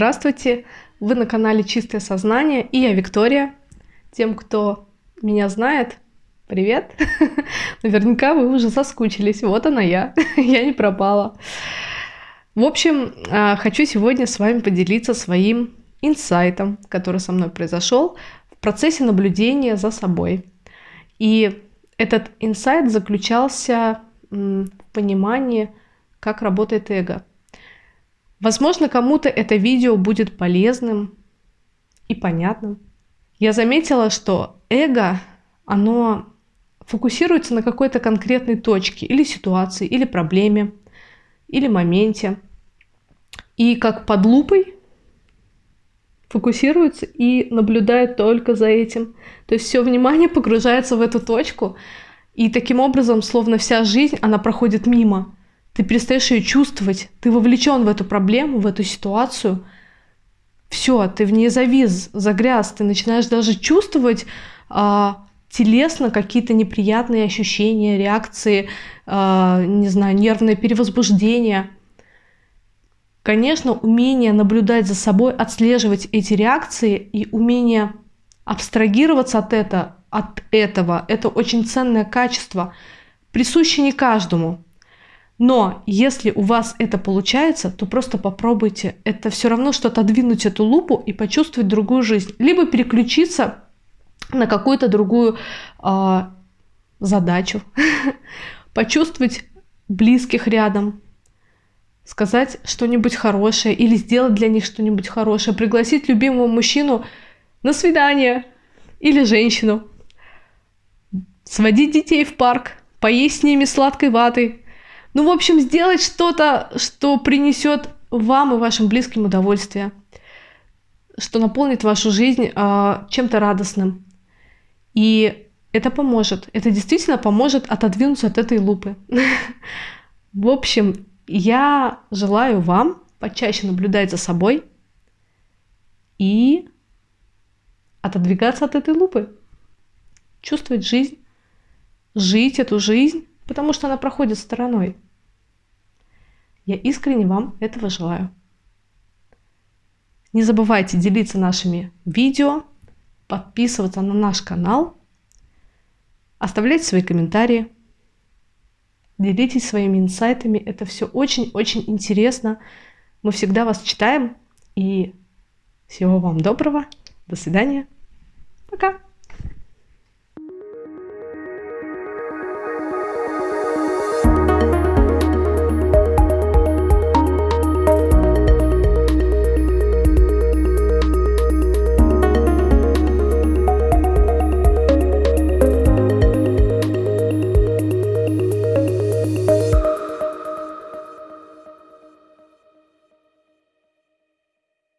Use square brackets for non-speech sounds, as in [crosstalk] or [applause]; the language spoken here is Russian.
Здравствуйте! Вы на канале Чистое Сознание и я Виктория. Тем, кто меня знает, привет! [laughs] Наверняка вы уже соскучились. Вот она я. [laughs] я не пропала. В общем, а, хочу сегодня с вами поделиться своим инсайтом, который со мной произошел в процессе наблюдения за собой. И этот инсайт заключался в понимании, как работает эго – Возможно, кому-то это видео будет полезным и понятным. Я заметила, что эго, оно фокусируется на какой-то конкретной точке или ситуации, или проблеме, или моменте. И как под лупой фокусируется и наблюдает только за этим. То есть все внимание [laughs] погружается в эту точку, и таким образом, словно вся жизнь, она проходит мимо ты перестаешь ее чувствовать, ты вовлечен в эту проблему, в эту ситуацию. Все, ты в ней завис, загряз, ты начинаешь даже чувствовать а, телесно какие-то неприятные ощущения, реакции, а, не знаю, нервное перевозбуждение. Конечно, умение наблюдать за собой, отслеживать эти реакции и умение абстрагироваться от, это, от этого, это очень ценное качество, присуще не каждому. Но если у вас это получается, то просто попробуйте. Это все равно, что отодвинуть эту лупу и почувствовать другую жизнь. Либо переключиться на какую-то другую э, задачу. [laughs] Почувствовать близких рядом. Сказать что-нибудь хорошее или сделать для них что-нибудь хорошее. Пригласить любимого мужчину на свидание или женщину. Сводить детей в парк. Поесть с ними сладкой ватой ну, в общем, сделать что-то, что принесет вам и вашим близким удовольствие, что наполнит вашу жизнь э, чем-то радостным. И это поможет. Это действительно поможет отодвинуться от этой лупы. [laughs] В общем, я желаю вам почаще наблюдать за собой и отодвигаться от этой лупы. Чувствовать жизнь, жить эту жизнь потому что она проходит стороной. Я искренне вам этого желаю. Не забывайте делиться нашими видео, подписываться на наш канал, оставлять свои комментарии, делитесь своими инсайтами. Это все очень-очень интересно. Мы всегда вас читаем. И всего вам доброго. До свидания. Пока.